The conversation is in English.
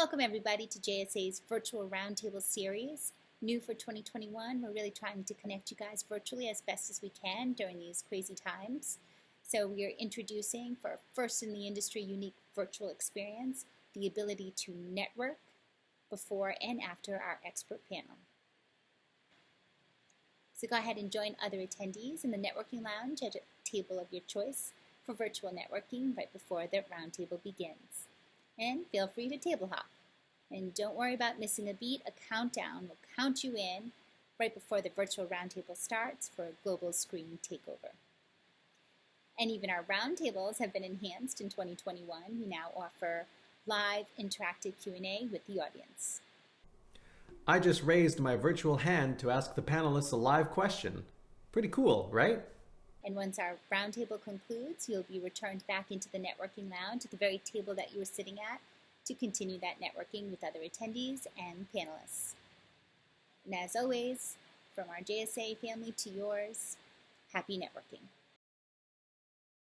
Welcome everybody to JSA's Virtual Roundtable Series. New for 2021, we're really trying to connect you guys virtually as best as we can during these crazy times. So we are introducing, for first in the industry unique virtual experience, the ability to network before and after our expert panel. So go ahead and join other attendees in the networking lounge at a table of your choice for virtual networking right before the roundtable begins. And feel free to table hop. And don't worry about missing a beat. A countdown will count you in right before the virtual roundtable starts for a global screen takeover. And even our roundtables have been enhanced in 2021. We now offer live interactive Q&A with the audience. I just raised my virtual hand to ask the panelists a live question. Pretty cool, right? And once our roundtable concludes, you'll be returned back into the networking lounge at the very table that you were sitting at to continue that networking with other attendees and panelists. And as always, from our JSA family to yours, happy networking.